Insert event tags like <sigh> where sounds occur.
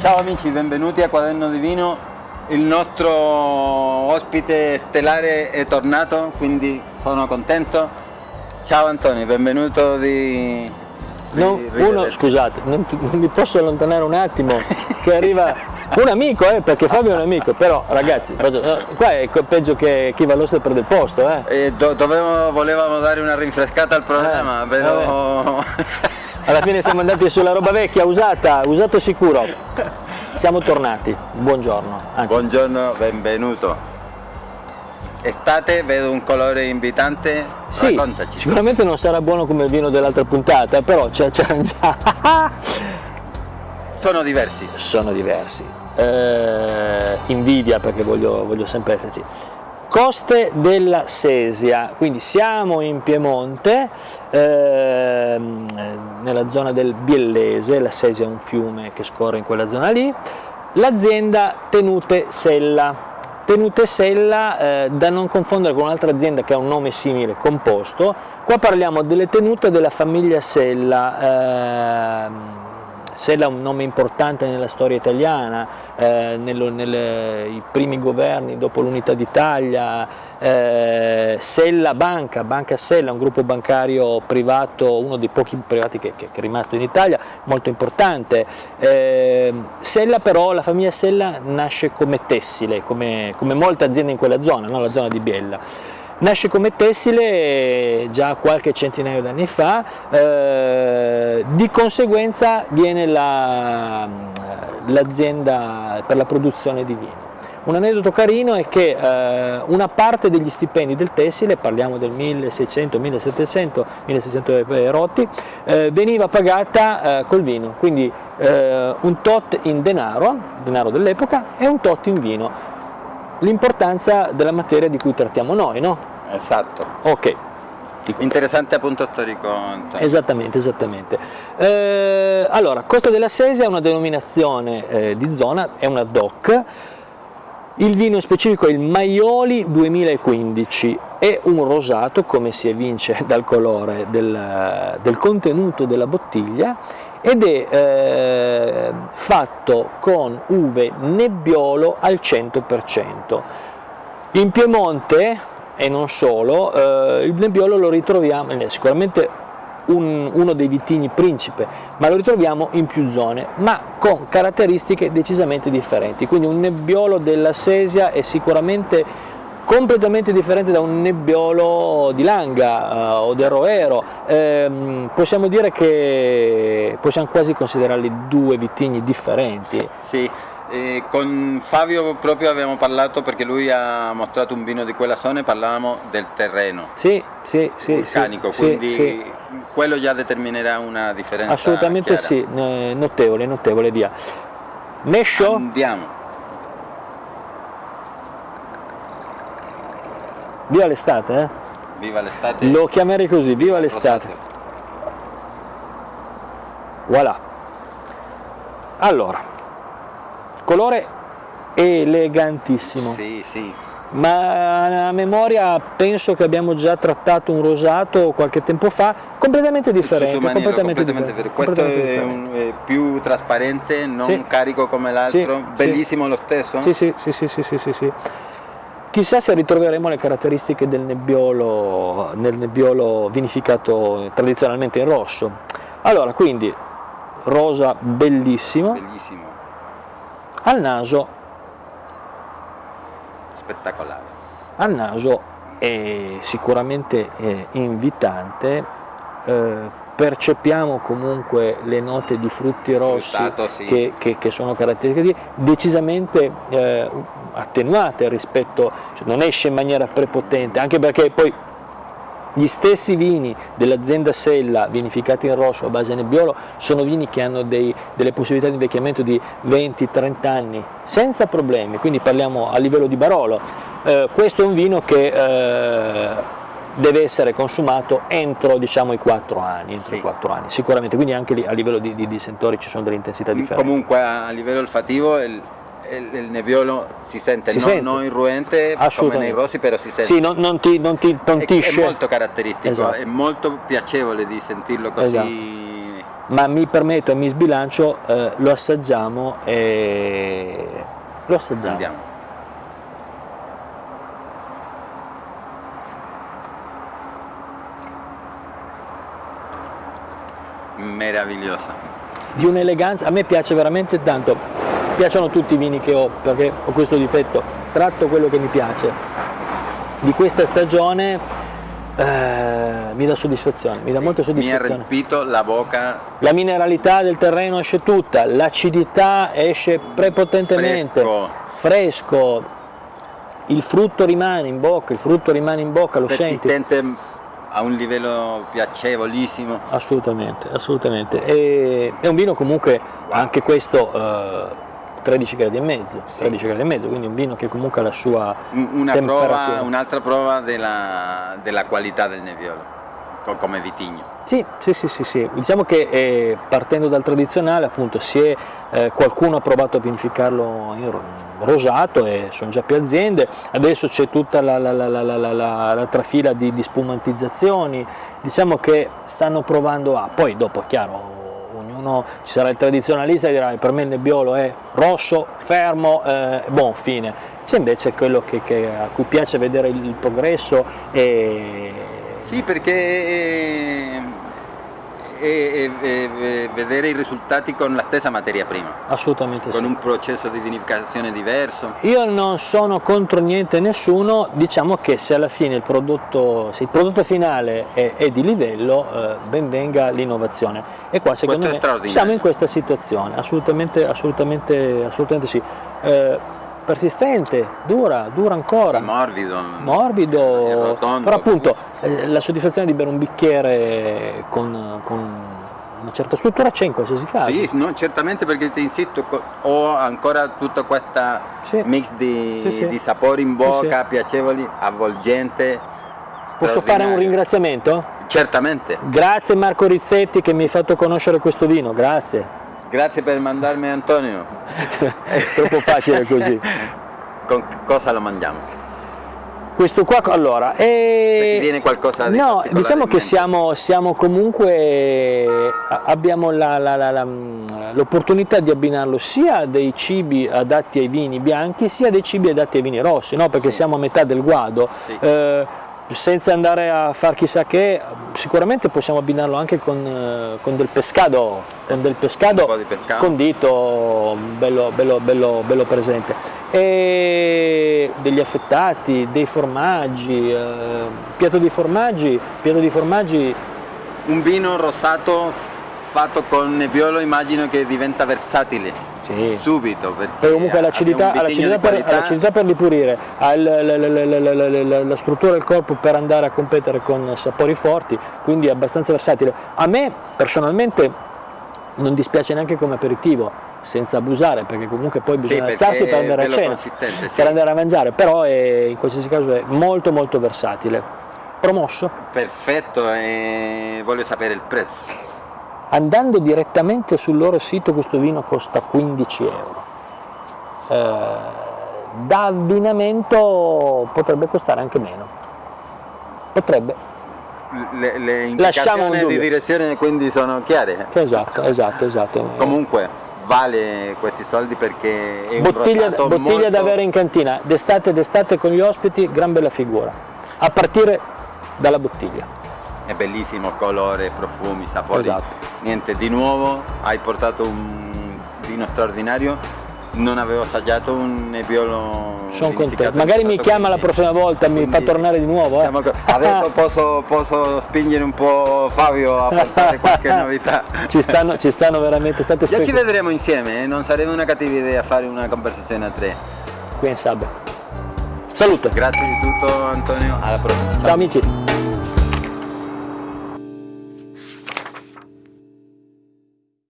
Ciao amici, benvenuti a Quaderno di Vino. Il nostro ospite stellare è tornato, quindi sono contento. Ciao Antonio, benvenuto di... Non, uno, scusate, non, non, mi posso allontanare un attimo, che arriva un amico, eh, perché Fabio è un amico, però ragazzi, qua è peggio che chi va all'oste perde il posto. Eh. Eh, do, dovevo, volevamo dare una rinfrescata al programma, Eh, però... <laughs> Alla fine siamo andati sulla roba vecchia, usata, usato sicuro. Siamo tornati, buongiorno. Anzi, Buongiorno, benvenuto. Estate, vedo un colore invitante, sì, raccontaci. sicuramente non sarà buono come il vino dell'altra puntata, però ci già. Sono diversi. Sono diversi. Eh, invidia perché voglio, voglio sempre esserci. Coste della Sesia, quindi siamo in Piemonte, ehm, nella zona del Biellese, la Sesia è un fiume che scorre in quella zona lì, l'azienda Tenute Sella. Tenute Sella, eh, da non confondere con un'altra azienda che ha un nome simile, composto, qua parliamo delle tenute della famiglia Sella, ehm, Sella è un nome importante nella storia italiana, eh, nei primi governi dopo l'unità d'Italia, eh, Sella Banca, Banca Sella, un gruppo bancario privato, uno dei pochi privati che, che, che è rimasto in Italia, molto importante. Eh, Sella però, la famiglia Sella nasce come tessile, come, come molte aziende in quella zona, no? la zona di Biella. Nasce come tessile già qualche centinaio d'anni fa, eh, di conseguenza viene l'azienda la, per la produzione di vino. Un aneddoto carino è che eh, una parte degli stipendi del tessile, parliamo del 1600, 1700, 1600 rotti, eh, veniva pagata eh, col vino, quindi eh, un tot in denaro, denaro dell'epoca, e un tot in vino. L'importanza della materia di cui trattiamo noi, no? Esatto. Ok. Interessante appunto storico. Esattamente, esattamente. Eh, allora, Costa della Sesia è una denominazione eh, di zona, è una DOC, il vino specifico è il Maioli 2015, è un rosato, come si evince <laughs> dal colore del, del contenuto della bottiglia, ed è eh, fatto con uve nebbiolo al 100%. In Piemonte, e non solo, eh, il nebbiolo lo ritroviamo, è sicuramente un, uno dei vitigni principe, ma lo ritroviamo in più zone, ma con caratteristiche decisamente differenti. Quindi un nebbiolo della Sesia è sicuramente completamente differente da un nebbiolo di Langa uh, o del Roero. Eh, possiamo dire che possiamo quasi considerarli due vitigni differenti. Sì, eh, con Fabio proprio abbiamo parlato perché lui ha mostrato un vino di quella zona e parlavamo del terreno sì, sì, sì, vulcanico, sì, quindi sì. quello già determinerà una differenza Assolutamente chiara. sì, notevole, notevole, via. Mescio? Andiamo. Viva l'estate, eh? Viva l'estate. Lo chiamerei così, viva l'estate. Voilà. Allora, colore elegantissimo. Sì, sì. Ma a memoria penso che abbiamo già trattato un rosato qualche tempo fa, completamente differente. Maniera, completamente completamente differente. Questo completamente è, un, è, più trasparente, non sì. carico come l'altro, sì, bellissimo sì. lo stesso. Sì, sì, sì, sì, sì, sì, sì, sì. Chissà se ritroveremo le caratteristiche del nebbiolo, nel nebbiolo vinificato tradizionalmente in rosso. Allora, quindi, rosa bellissimo. Bellissimo. Al naso spettacolare. Al naso è sicuramente è invitante, eh, percepiamo comunque le note di frutti rossi Fruttato, sì. che, che, che, sono caratteristiche decisamente eh, attenuate rispetto, cioè non esce in maniera prepotente, anche perché poi gli stessi vini dell'azienda Sella vinificati in rosso a base nebbiolo sono vini che hanno dei, delle possibilità di invecchiamento di 20-30 anni senza problemi, quindi parliamo a livello di Barolo. Eh, questo è un vino che eh, deve essere consumato entro diciamo, i 4 anni, entro Sì. i 4 anni, sicuramente, quindi anche a livello di, di, di sentori ci sono delle intensità differenti. Comunque a livello olfativo il, il, il nebbiolo si sente, Si non, sente. non irruente come nei rossi, però si sente. Sì, non, non ti, non ti È- tontisce. È, molto caratteristico, Esatto. è molto piacevole di sentirlo così ma mi permetto e mi sbilancio, eh, lo assaggiamo e lo assaggiamo. Andiamo. Meravigliosa. Di un'eleganza, a me piace veramente tanto, piacciono tutti i vini che ho perché ho questo difetto, tratto quello che mi piace. Di questa stagione eh, mi dà soddisfazione, mi dà molta Mi ha soddisfazione. riempito la bocca La mineralità del terreno esce tutta, l'acidità esce prepotentemente, Fresco. fresco, il frutto rimane in bocca, il frutto rimane in bocca, lo senti? persistente a un livello piacevolissimo. Assolutamente, assolutamente. E, è un vino comunque, anche questo, eh, 13 gradi e mezzo, 13 gradi e mezzo, quindi un vino che comunque ha la sua Un- Una prova, un'altra prova della, della qualità del Nebbiolo, co- come vitigno. Sì, sì, sì, sì, sì. diciamo che eh, partendo dal tradizionale appunto si è, eh, qualcuno ha provato a vinificarlo in ro- rosato e sono già più aziende, adesso c'è tutta la, la- la- la- la- la- la- la trafila di, di spumantizzazioni, diciamo che stanno provando a, poi dopo è chiaro, ognuno ci sarà il tradizionalista che dirà per me il nebbiolo è rosso, fermo, eh, buon fine, c'è invece quello che- che- a cui piace vedere il, il progresso e Sì, perché è- è- è vedere i risultati con la stessa materia prima, assolutamente con sì. un processo di vinificazione diverso. Io non sono contro niente e nessuno, diciamo che se alla fine il prodotto, se il prodotto finale è, è di livello, eh, ben venga l'innovazione. E qua secondo me siamo in questa situazione, assolutamente, assolutamente, assolutamente sì. Eh, persistente, dura, dura ancora. Morbido, morbido, e rotondo. però appunto eh, la soddisfazione di bere un bicchiere con, con una certa struttura c'è in qualsiasi caso. Sì, no, certamente perché ti insisto, ho ancora tutta questa Sì. mix di, Sì, sì. di sapori in Sì, bocca, piacevoli, avvolgente. Posso fare un ringraziamento? Certamente, Grazie Marco Rizzetti che mi hai fatto conoscere questo vino, grazie. Grazie per mandarmi Antonio. <laughs> Troppo facile così. Con cosa lo mangiamo? Questo qua, allora, Se è... ti viene qualcosa di No, diciamo che siamo, siamo comunque, abbiamo l'opportunità di abbinarlo sia a dei cibi adatti ai vini bianchi, sia a dei cibi adatti ai vini rossi, no? perché Sì. siamo a metà del guado. Sì. Eh, senza andare a far chissà che, sicuramente possiamo abbinarlo anche con, eh, con del pescado, con del pescado pescado. condito, bello, bello, bello, bello presente. E degli affettati, dei formaggi, eh, piatto di formaggi, piatto di formaggi Un vino rosato fatto con nebbiolo immagino che diventa versatile Sì. subito perché comunque ha l'acidità, abbia ha un vitigno l'acidità di per, per ripurire, ha il- la, la- la- la- struttura del corpo per andare a competere con sapori forti, quindi è abbastanza versatile. A me personalmente non dispiace neanche come aperitivo, senza abusare, perché comunque poi bisogna perché alzarsi per andare a cena, sì. per andare a mangiare, però è- in qualsiasi caso è molto molto versatile. Promosso? perfetto e voglio sapere il prezzo Andando direttamente sul loro sito questo vino costa 15 euro. Eh, da abbinamento potrebbe costare anche meno. Potrebbe. le, le un indicazioni di direzione quindi sono chiare Esatto, esatto, esatto. <laughs> comunque vale questi soldi perché è un bottiglia, rosato bottiglia molto... da avere in cantina, d'estate d'estate con gli ospiti, gran bella figura. A partire dalla bottiglia. È bellissimo colore profumi sapori Esatto. niente di nuovo hai portato un vino straordinario non avevo assaggiato un nebbiolo Sono contento. Magari mi chiama la prossima volta, mi fa tornare di nuovo. eh. adesso <laughs> posso, posso spingere un po' Fabio a portare qualche novità ci, stanno, ci stanno veramente state Già ci vedremo insieme, eh? non sarebbe una cattiva idea fare una conversazione a tre. qui in Sabbe. Saluto. Grazie di tutto Antonio, alla prossima. Ciao amici.